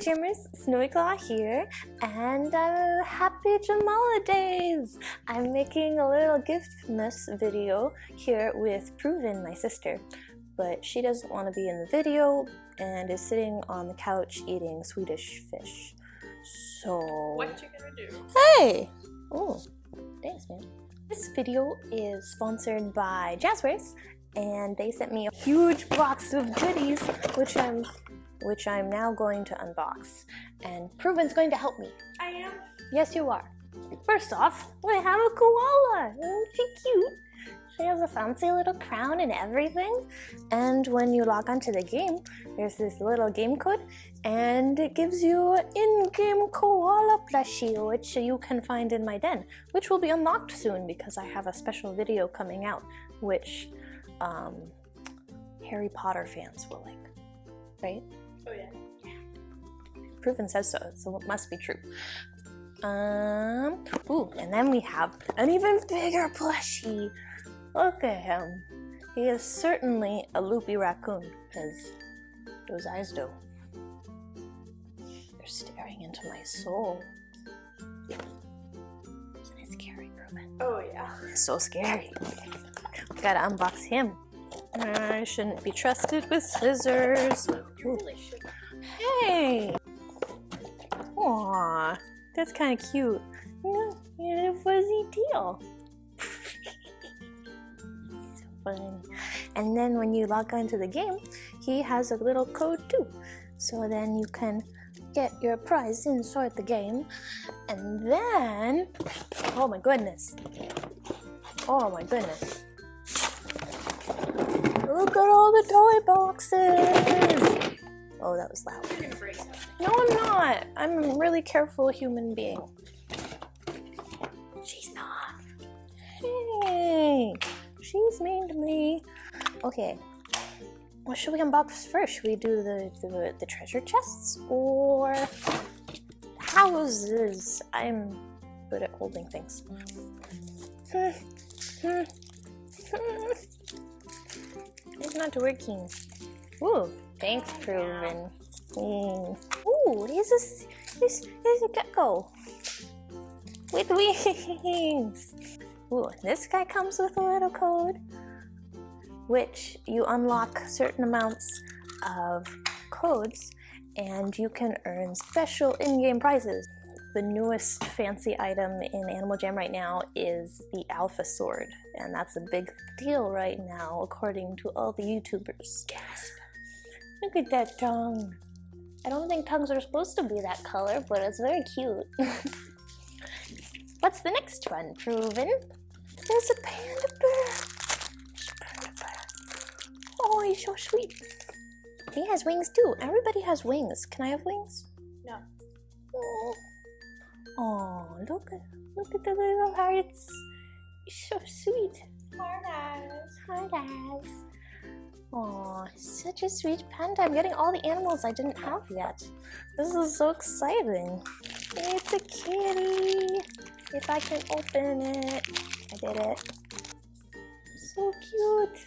Jammers, Snowy Claw here, and uh, happy Jamaalidays! I'm making a little giftmas video here with Proven, my sister, but she doesn't want to be in the video and is sitting on the couch eating Swedish fish. So... What you gonna do? Hey! Oh, thanks man. This video is sponsored by Jazwares, and they sent me a huge box of goodies, which I'm which I'm now going to unbox. And Proven's going to help me. I am. Yes, you are. First off, we have a koala. Isn't she cute? She has a fancy little crown and everything. And when you log onto the game, there's this little game code and it gives you an in-game koala plushie, which you can find in my den, which will be unlocked soon because I have a special video coming out, which um, Harry Potter fans will like, right? Oh yeah. Proven says so, so it must be true. Um, ooh, and then we have an even bigger plushie. Look at him. He is certainly a loopy raccoon, because those eyes do. They're staring into my soul. Isn't it scary, Proven? Oh yeah. It's so scary. Gotta unbox him. I shouldn't be trusted with scissors. Hey! Aw, that's kind of cute. You had a fuzzy tail. so funny. And then when you log onto the game, he has a little code too. So then you can get your prize inside the game. And then, oh my goodness. Oh my goodness. Look at all the toy boxes! Oh, that was loud. No, I'm not. I'm a really careful human being. She's not. Hey, she's mean to me. Okay, what should we unbox first? Should we do the, the, the treasure chests or houses? I'm good at holding things. Hmm, hmm, hmm. It's not working. Ooh, thanks, Proven. Mm. Ooh, here's a, here's, here's a gecko with wings. Ooh, this guy comes with a little code, which you unlock certain amounts of codes and you can earn special in-game prizes. The newest fancy item in Animal Jam right now is the Alpha Sword, and that's a big deal right now according to all the YouTubers. Gasp. Look at that tongue. I don't think tongues are supposed to be that color, but it's very cute. What's the next one, Proven? There's a panda bear. Panda bear. Oh, he's so sweet. He has wings too. Everybody has wings. Can I have wings? No. Oh, oh look at look at the little hearts. He's so sweet. Hard eyes. Hard eyes. Aw, such a sweet panda. I'm getting all the animals I didn't have yet. This is so exciting. It's a kitty. If I can open it. I did it. So cute.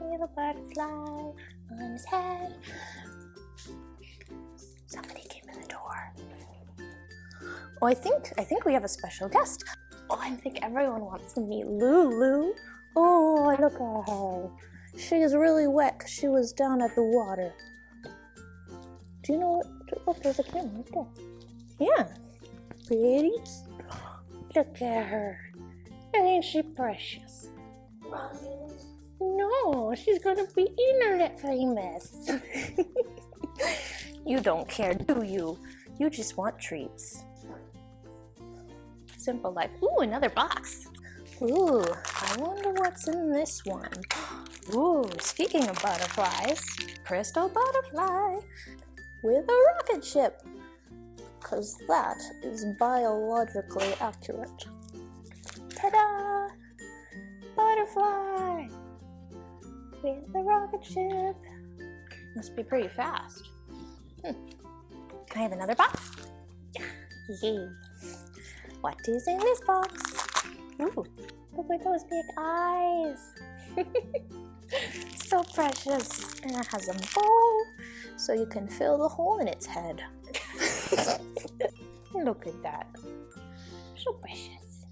Little butterfly on his head. Somebody Oh, I think I think we have a special guest. Oh, I think everyone wants to meet Lulu. Oh, look at her. She is really wet because she was down at the water. Do you know what? Oh, there's a camera right there. Yeah. Pretty. Look at her. Ain't she precious? No, she's gonna be internet famous. you don't care, do you? You just want treats. Simple life. Ooh, another box. Ooh, I wonder what's in this one. Ooh, speaking of butterflies, crystal butterfly with a rocket ship. Cause that is biologically accurate. Ta-da! Butterfly! With the rocket ship. Must be pretty fast. Hmm. Can I have another box? Yay. What is in this box? Ooh, look at those big eyes. so precious. And it has a bow so you can fill the hole in its head. Look at that. So precious.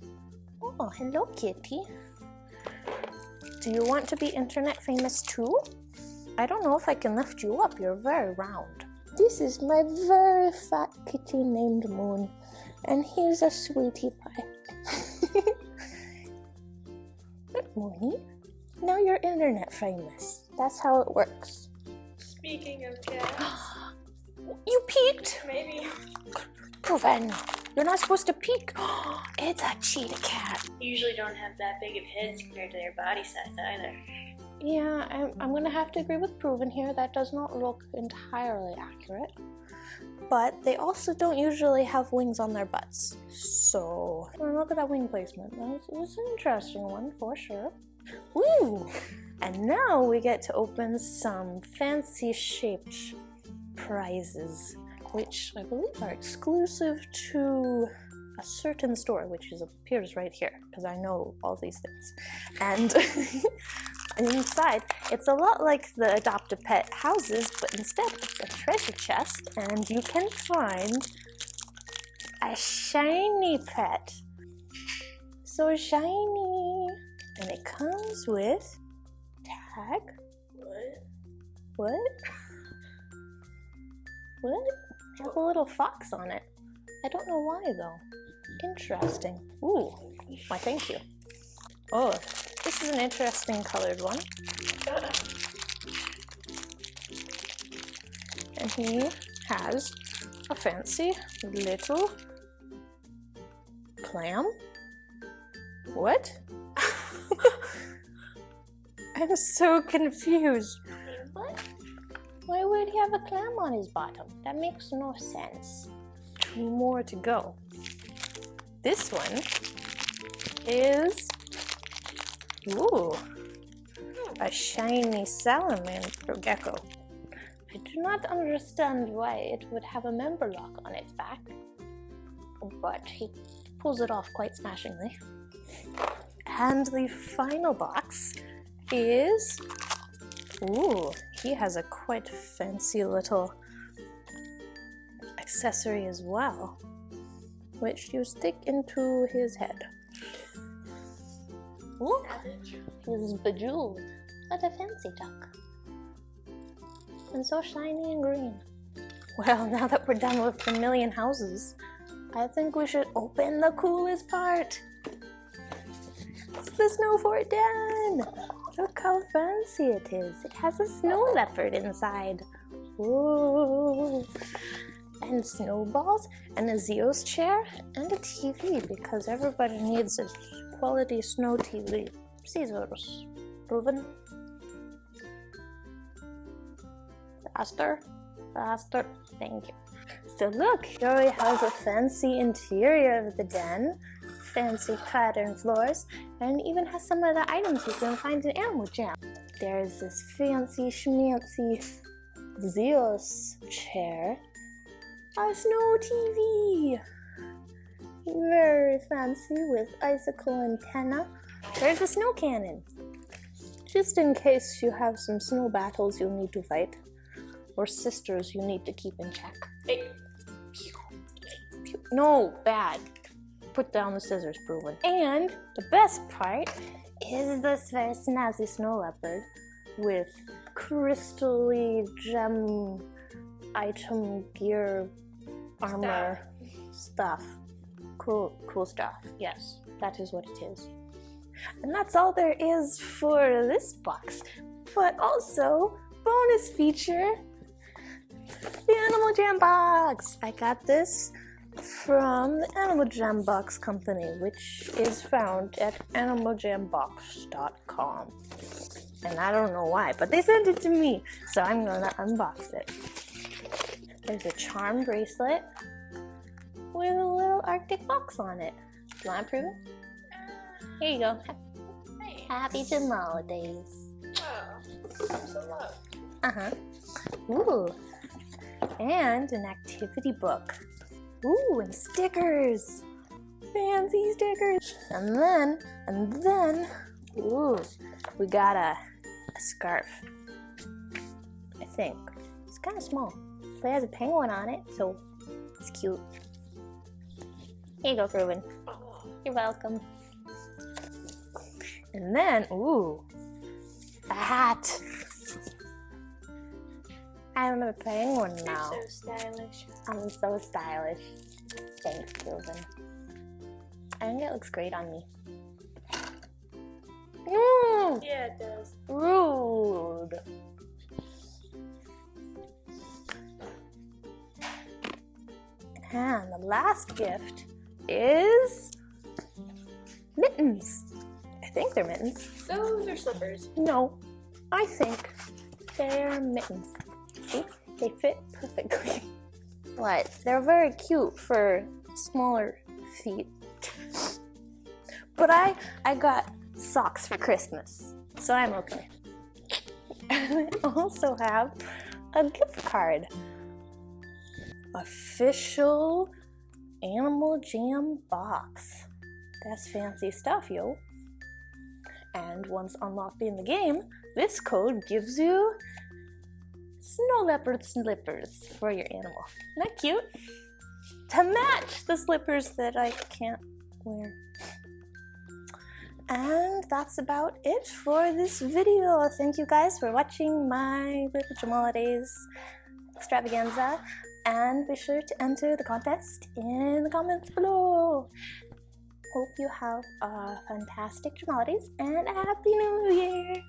Oh, hello, kitty. Do you want to be internet famous too? I don't know if I can lift you up. You're very round. This is my very fat kitty named Moon. And here's a sweetie pie. Good morning. Now you're internet famous. That's how it works. Speaking of cats, You peeked! maybe Proven. You're not supposed to peek. It's a cheetah cat. usually don't have that big of heads compared to their body size either. Yeah, I'm, I'm gonna have to agree with Proven here. That does not look entirely accurate. But they also don't usually have wings on their butts. So, look at that wing placement. That's, that's an interesting one for sure. Woo! And now we get to open some fancy shaped prizes, which I believe are exclusive to a certain store, which is appears right here, because I know all these things. And inside, it's a lot like the adopt a pet houses, but instead it's a treasure chest, and you can find a shiny pet. So shiny! And it comes with tag. What? What? What? It has a little fox on it. I don't know why though. Interesting. Ooh, why thank you. Oh, this is an interesting colored one. And he has a fancy little clam. What? I'm so confused. What? Why would he have a clam on his bottom? That makes no sense. More to go. This one is ooh a shiny salamander gecko. I do not understand why it would have a member lock on its back, but he pulls it off quite smashingly. And the final box is Ooh, he has a quite fancy little accessory as well, which you stick into his head. Look, he's bejeweled. What a fancy duck. And so shiny and green. Well, now that we're done with the million houses, I think we should open the coolest part. It's the snow fort den! Look how fancy it is. It has a snow leopard inside. Ooh. And snowballs, and a Zeus chair, and a TV because everybody needs a quality snow TV. Caesars. Proven. Faster. Faster. Thank you. So look, here has a fancy interior of the den, fancy pattern floors, and even has some of the items you can find in Animal Jam. There's this fancy schmancy Zeus chair, a snow TV, very fancy with icicle antenna. There's a snow cannon, just in case you have some snow battles you'll need to fight, or sisters you need to keep in check. Hey, No, bad. Put down the scissors, proven. And the best part is this very snazzy snow leopard with crystally gem item gear armor stuff. Cool, cool stuff. Yes, that is what it is. And that's all there is for this box. But also, bonus feature the Animal Jam Box! I got this from the Animal Jam Box Company, which is found at animaljambox.com. And I don't know why, but they sent it to me, so I'm gonna unbox it. There's a charm bracelet with a little Arctic fox on it. Do you want to prove it? Here you go. hey. Happy Jim holidays. Oh, thanks a lot. Uh-huh. Ooh. And an activity book. Ooh, and stickers. Fancy stickers. And then, and then, ooh, we got a, a scarf. I think. It's kind of small, but it has a penguin on it, so it's cute. Here you go, Ruben. You're welcome. And then, ooh, a hat. I'm a penguin you're now. so stylish. I'm so stylish. Thanks, Ruben. I think it looks great on me. Mm, Yeah, it does. rude. And the last gift is mittens. I think they're mittens. Those are slippers. No, I think they're mittens. See, they fit perfectly. But they're very cute for smaller feet. But I I got socks for Christmas, so I'm okay. I also have a gift card. Official Animal Jam box. That's fancy stuff, yo. And once unlocked in the game, this code gives you snow leopard slippers for your animal. Isn't that cute? To match the slippers that I can't wear. And that's about it for this video. Thank you guys for watching my little Jamaalidays extravaganza and be sure to enter the contest in the comments below. Hope you have a fantastic holidays and a happy new year!